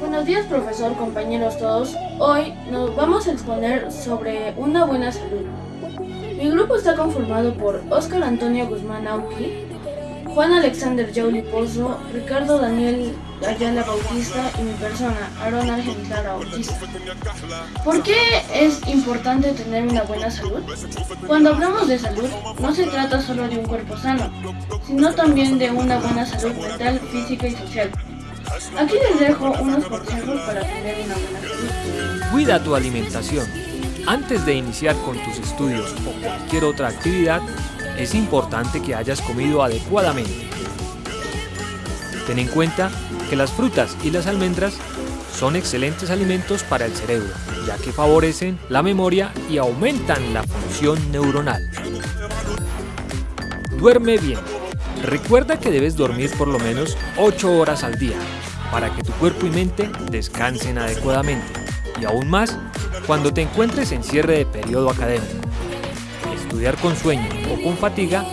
Buenos días profesor, compañeros todos. Hoy nos vamos a exponer sobre una buena salud. Mi grupo está conformado por Oscar Antonio Guzmán Auqui, Juan Alexander Jouli Pozo, Ricardo Daniel Ayala Bautista y mi persona, Aaron Ángel Bautista. ¿Por qué es importante tener una buena salud? Cuando hablamos de salud, no se trata solo de un cuerpo sano, sino también de una buena salud mental, física y social. Aquí les dejo unos consejos para tener una buena salud. Cuida tu alimentación. Antes de iniciar con tus estudios o cualquier otra actividad, es importante que hayas comido adecuadamente. Ten en cuenta que las frutas y las almendras son excelentes alimentos para el cerebro, ya que favorecen la memoria y aumentan la función neuronal. Duerme bien. Recuerda que debes dormir por lo menos 8 horas al día, para que tu cuerpo y mente descansen adecuadamente, y aún más cuando te encuentres en cierre de periodo académico. Estudiar con sueño o con fatiga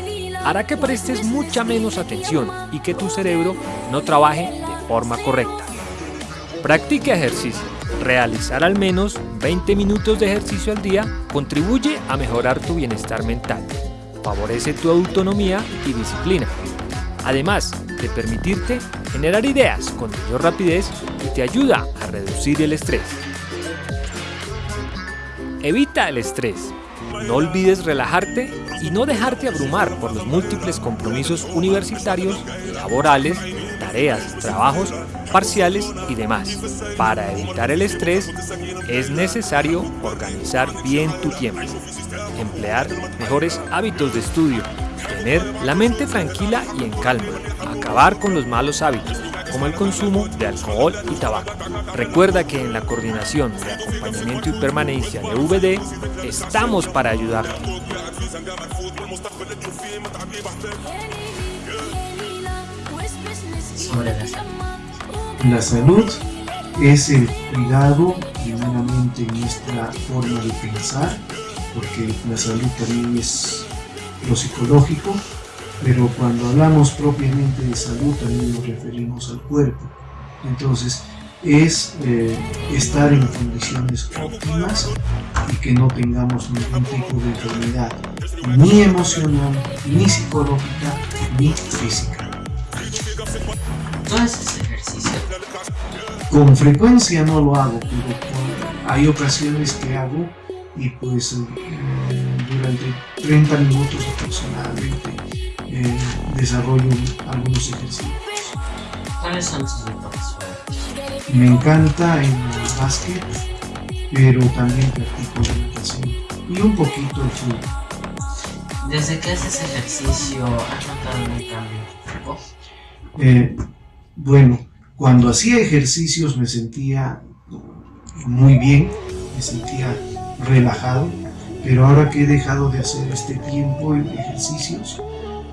hará que prestes mucha menos atención y que tu cerebro no trabaje de forma correcta. Practica ejercicio. Realizar al menos 20 minutos de ejercicio al día contribuye a mejorar tu bienestar mental, favorece tu autonomía y disciplina, además de permitirte generar ideas con mayor rapidez y te ayuda a reducir el estrés. Evita el estrés. No olvides relajarte y no dejarte abrumar por los múltiples compromisos universitarios, laborales, tareas, trabajos, parciales y demás. Para evitar el estrés es necesario organizar bien tu tiempo, emplear mejores hábitos de estudio, tener la mente tranquila y en calma, acabar con los malos hábitos, como el consumo de alcohol y tabaco. Recuerda que en la coordinación de acompañamiento y permanencia de VD estamos para ayudarte. Sobre la salud. La salud es el cuidado primeramente en nuestra forma de pensar, porque la salud también es lo psicológico, pero cuando hablamos propiamente de salud también nos referimos al cuerpo. Entonces, es eh, estar en condiciones óptimas y que no tengamos ningún tipo de enfermedad, ni emocional, ni psicológica, ni física. ¿Tú haces ejercicio? Con frecuencia no lo hago, pero hay ocasiones que hago y pues eh, durante 30 minutos aproximadamente eh, desarrollo algunos ejercicios. ¿Cuáles son tus deportes? Me encanta el básquet, pero también practico la natación y un poquito el fútbol. Desde que haces ejercicio, ¿has notado un cambio en tu cuerpo? Eh, bueno, cuando hacía ejercicios me sentía muy bien, me sentía relajado, pero ahora que he dejado de hacer este tiempo en ejercicios,